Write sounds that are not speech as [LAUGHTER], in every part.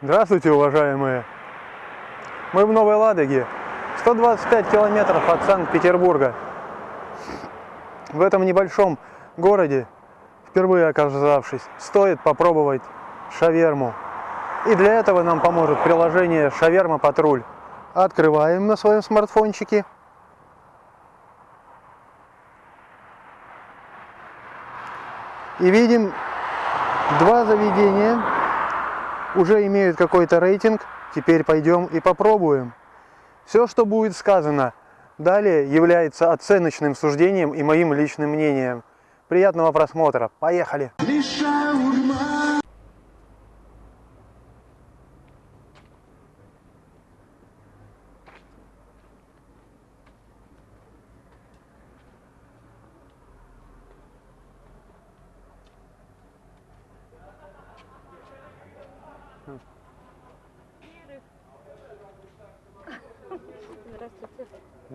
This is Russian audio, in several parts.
Здравствуйте, уважаемые! Мы в Новой Ладоге, 125 километров от Санкт-Петербурга. В этом небольшом городе, впервые оказавшись, стоит попробовать шаверму. И для этого нам поможет приложение Шаверма Патруль. Открываем на своем смартфончике. И видим два заведения уже имеют какой-то рейтинг. Теперь пойдем и попробуем. Все, что будет сказано далее, является оценочным суждением и моим личным мнением. Приятного просмотра. Поехали!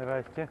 Здрасте.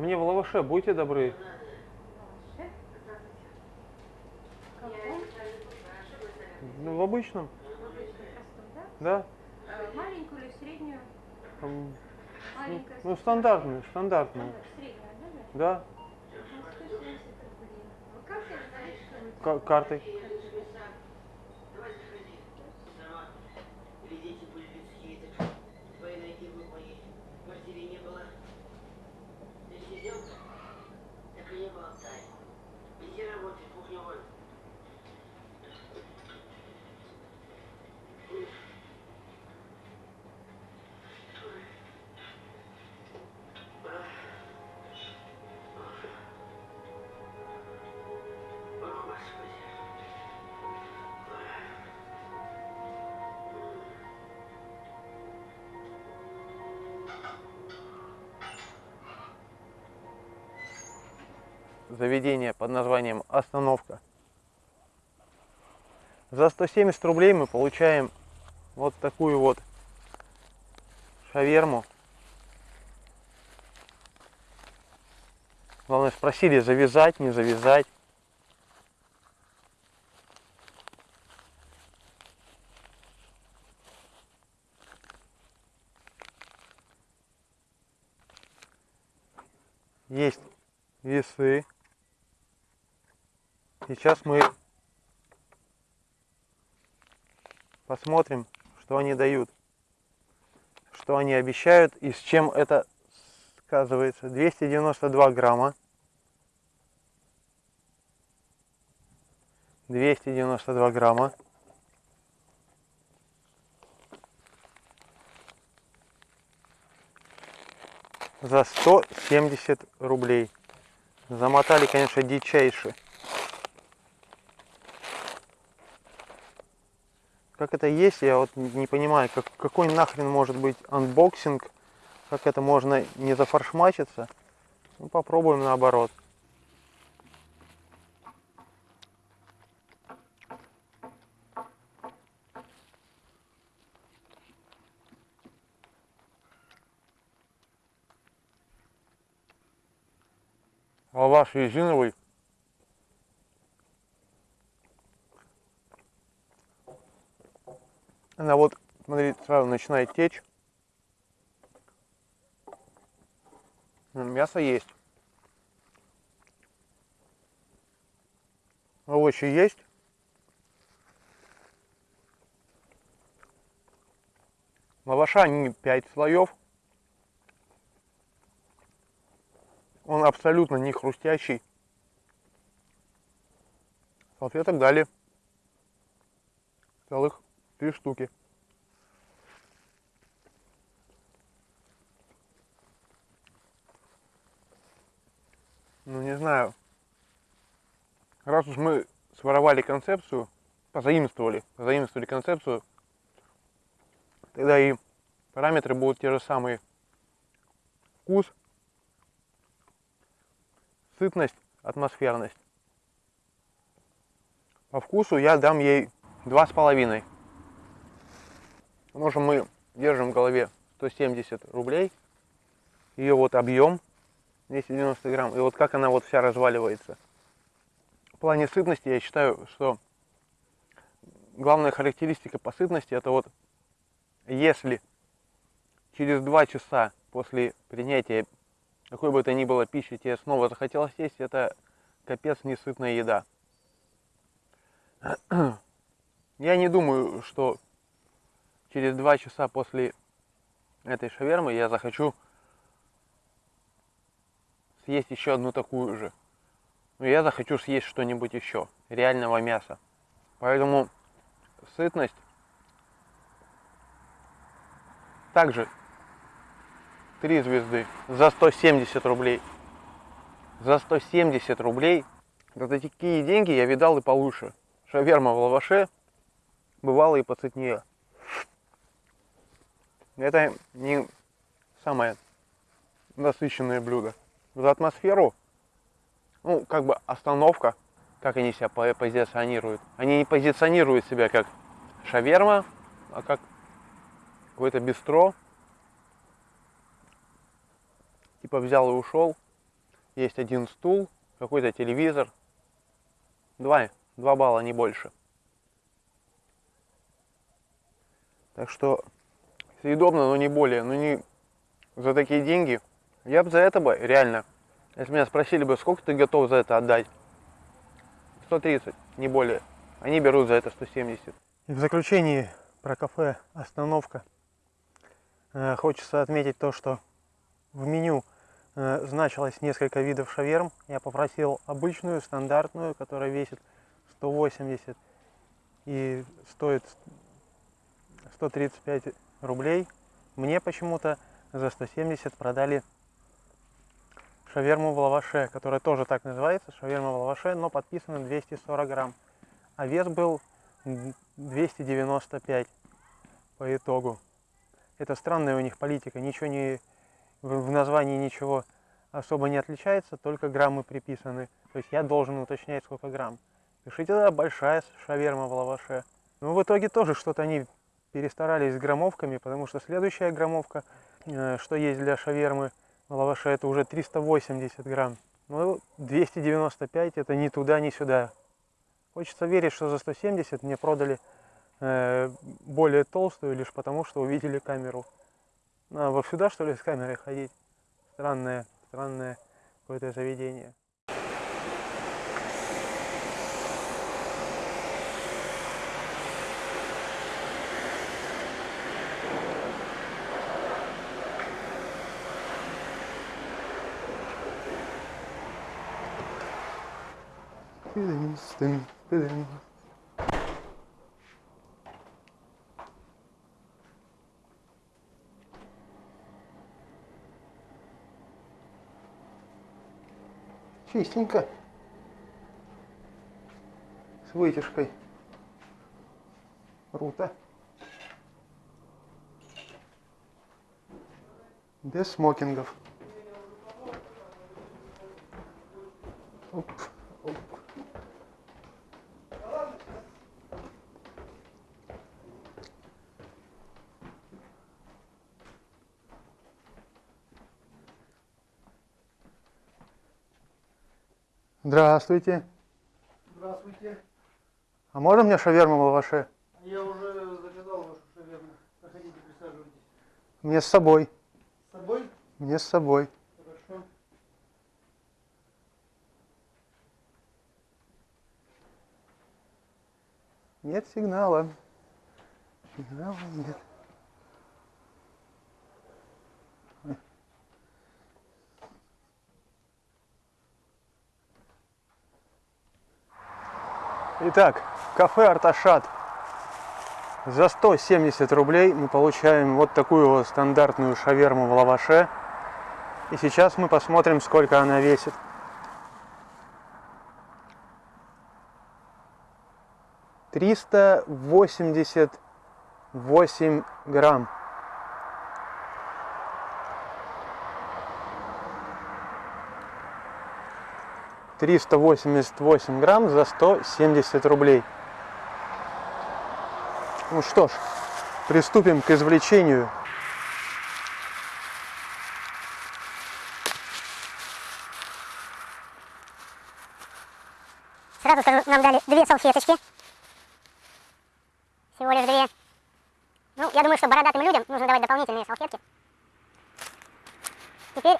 А мне в лаваше будьте добры. Ну, в обычном, да? Маленькую или среднюю? Там, Маленькая. ну, стандартную, стандартную. стандарт, Средняя, да? Да, Ну, заведение под названием «Остановка». За 170 рублей мы получаем вот такую вот шаверму. Главное, спросили, завязать, не завязать. Есть весы. Сейчас мы посмотрим, что они дают, что они обещают и с чем это сказывается. 292 грамма. 292 грамма. За 170 рублей. Замотали, конечно, дичайше. Как это есть, я вот не понимаю, как, какой нахрен может быть unboxing, как это можно не зафаршмачиться. Ну, попробуем наоборот. Лаваш резиновый. Она вот, смотри, сразу начинает течь. М, Мясо есть. Овощи есть. Лаваша не 5 слоев. Он абсолютно не хрустящий. Салфеток дали целых три штуки. Ну, не знаю. Раз уж мы своровали концепцию, позаимствовали, позаимствовали концепцию, тогда и параметры будут те же самые. Вкус, сытность, атмосферность. По вкусу я дам ей два с половиной. Что мы держим в голове 170 рублей. Ее вот объем 290 грамм. И вот как она вот вся разваливается. В плане сытности я считаю, что главная характеристика по сытности это вот если через два часа после принятия какой бы то ни было пищи тебе снова захотелось есть, это капец несытная еда. [CLEARS THROAT] Я не думаю, что через два часа после этой шавермы я захочу съесть еще одну такую же. Но я захочу съесть что-нибудь еще, реального мяса. Поэтому сытность также 3 звезды за 170 рублей. За 170 рублей за такие деньги я видал и получше. Шаверма в лаваше бывало и поцветнее. Это не самое насыщенное блюдо. За атмосферу, ну, как бы остановка, как они себя позиционируют. Они не позиционируют себя как шаверма, а как какое-то бистро. Типа взял и ушел. Есть один стул, какой-то телевизор. Два, два балла, не больше. Так что съедобно, но не более. Но не за такие деньги. Я бы за это бы, реально, если меня спросили бы, сколько ты готов за это отдать? 130, не более. Они берут за это 170. И в заключении про кафе «Остановка». Э, хочется отметить то, что в меню э, значилось несколько видов шаверм. Я попросил обычную, стандартную, которая весит 180 и стоит 135 рублей. Мне почему-то за 170 продали шаверму в лаваше, которая тоже так называется, шаверма в лаваше, но подписано 240 грамм. А вес был 295 по итогу. Это странная у них политика, ничего не в названии ничего особо не отличается, только граммы приписаны. То есть я должен уточнять, сколько грамм. Пишите, да, большая шаверма в лаваше. Но в итоге тоже что-то они перестарались с граммовками, потому что следующая граммовка, э, что есть для шавермы в лаваше, это уже 380 грамм. Ну, 295 это ни туда, ни сюда. Хочется верить, что за 170 мне продали э, более толстую, лишь потому, что увидели камеру. Ну, а вот сюда, что ли, с камерой ходить? Странное, странное какое-то заведение. Чистенько. С вытяжкой. Рута. Без смокингов. Оп, Здравствуйте. Здравствуйте. А можно мне шаверму в лаваше? Я уже заказал вашу шаверму. Проходите, присаживайтесь. Мне с собой. С собой? Мне с собой. Хорошо. Нет сигнала. Сигнала нет. Итак, кафе Арташат. За 170 рублей мы получаем вот такую вот стандартную шаверму в лаваше. И сейчас мы посмотрим, сколько она весит. Триста восемьдесят восемь грамм. За сто семьдесят рублей. Ну что ж, приступим к извлечению. Сразу скажу, нам дали две салфеточки. Всего лишь две. Ну, я думаю, что бородатым людям нужно давать дополнительные салфетки. Теперь,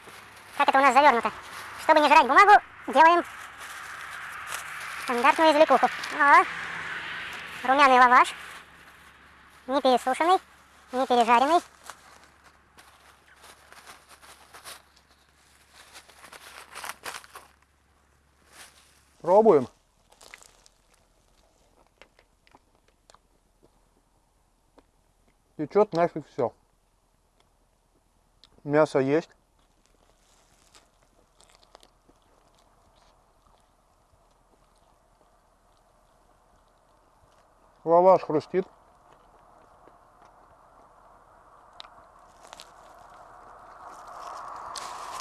как это у нас завернуто? Чтобы не жрать бумагу, делаем стандартную извлекуху. О, румяный лаваш. Не пересушенный, не пережаренный. Пробуем. Течет нафиг все. Мясо есть. Лаваш хрустит.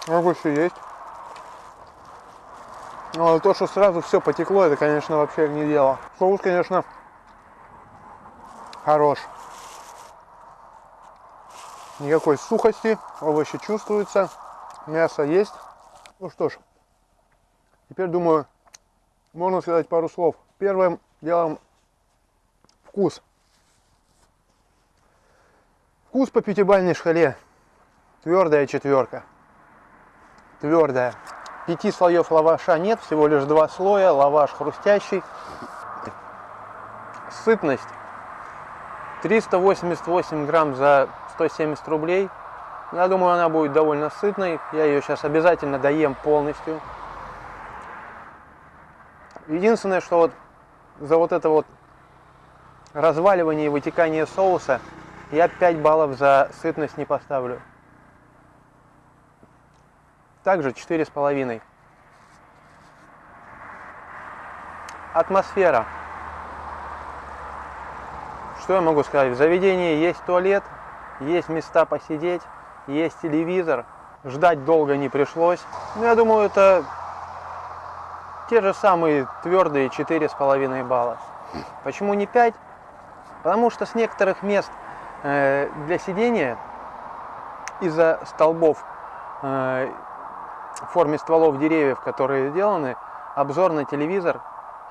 Овощи есть. Но то, что сразу все потекло, это, конечно, вообще не дело. Соус, конечно, хорош. Никакой сухости, овощи чувствуются, мясо есть. Ну что ж, теперь думаю, можно сказать пару слов. Первым делом вкус. Вкус по пятибалльной шкале. Твердая четверка. Твердая. Пяти слоев лаваша нет, всего лишь два слоя. Лаваш хрустящий. Сытность. 388 грамм за 170 рублей. Я думаю, она будет довольно сытной. Я ее сейчас обязательно доем полностью. Единственное, что вот за вот это вот разваливание и вытекание соуса я 5 баллов за сытность не поставлю. Также 4,5. Атмосфера. Что я могу сказать? В заведении есть туалет, есть места посидеть, есть телевизор. Ждать долго не пришлось. Ну, я думаю, это те же самые твердые 4,5 балла. Почему не 5? Потому что с некоторых мест э, для сидения из-за столбов э, в форме стволов деревьев, которые сделаны, обзор на телевизор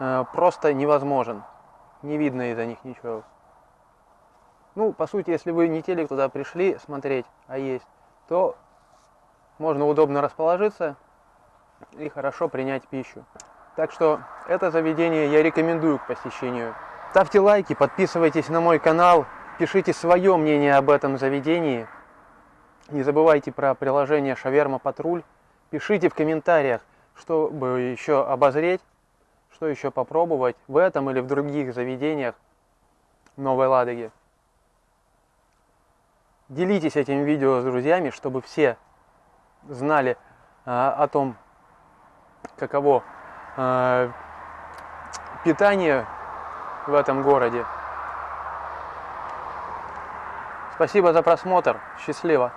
э, просто невозможен. Не видно из-за них ничего. Ну, по сути, если вы не телек туда пришли смотреть, а есть, то можно удобно расположиться и хорошо принять пищу. Так что это заведение я рекомендую к посещению. Ставьте лайки, подписывайтесь на мой канал, пишите свое мнение об этом заведении. Не забывайте про приложение Шаверма Патруль. Пишите в комментариях, чтобы еще обозреть, что еще попробовать в этом или в других заведениях Новой Ладоги. Делитесь этим видео с друзьями, чтобы все знали а, о том, каково а, питание в этом городе. Спасибо за просмотр. Счастливо.